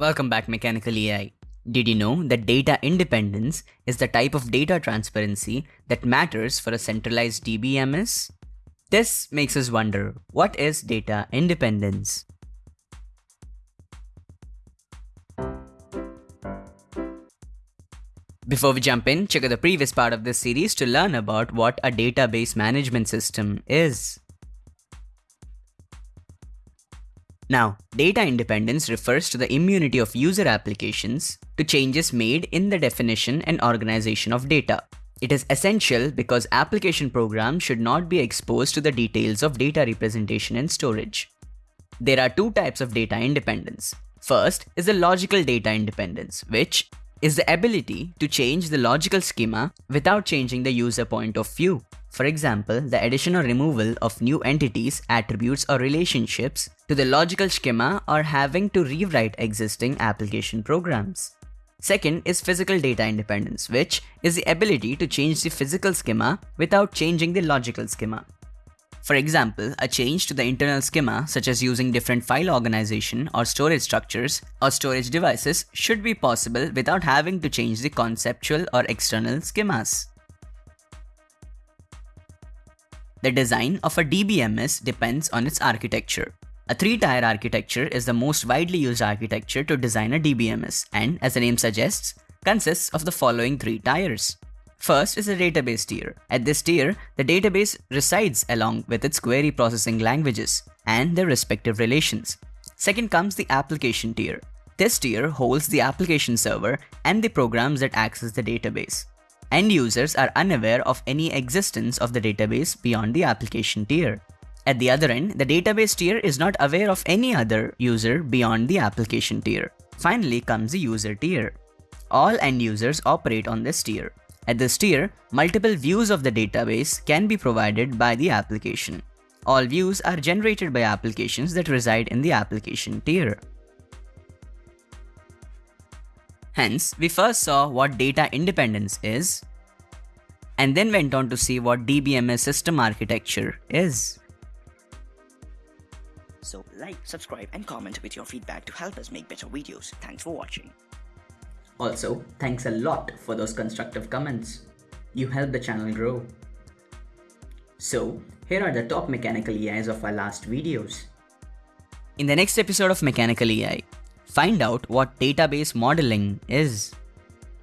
Welcome back Mechanical AI. Did you know that data independence is the type of data transparency that matters for a centralized DBMS? This makes us wonder, what is data independence? Before we jump in, check out the previous part of this series to learn about what a database management system is. Now, data independence refers to the immunity of user applications to changes made in the definition and organization of data. It is essential because application programs should not be exposed to the details of data representation and storage. There are two types of data independence. First is the logical data independence, which is the ability to change the logical schema without changing the user point of view. For example, the addition or removal of new entities, attributes or relationships to the logical schema or having to rewrite existing application programs. Second is physical data independence, which is the ability to change the physical schema without changing the logical schema. For example, a change to the internal schema such as using different file organization or storage structures or storage devices should be possible without having to change the conceptual or external schemas. The design of a DBMS depends on its architecture. A three-tier architecture is the most widely used architecture to design a DBMS and, as the name suggests, consists of the following three tiers. First is the database tier. At this tier, the database resides along with its query processing languages and their respective relations. Second comes the application tier. This tier holds the application server and the programs that access the database. End users are unaware of any existence of the database beyond the application tier. At the other end, the database tier is not aware of any other user beyond the application tier. Finally comes the user tier. All end users operate on this tier. At this tier, multiple views of the database can be provided by the application. All views are generated by applications that reside in the application tier. Hence, we first saw what data independence is, and then went on to see what DBMS system architecture is. So like, subscribe and comment with your feedback to help us make better videos. Thanks for watching. Also, thanks a lot for those constructive comments. You help the channel grow. So, here are the top mechanical AIs of our last videos. In the next episode of Mechanical AI, find out what database modeling is.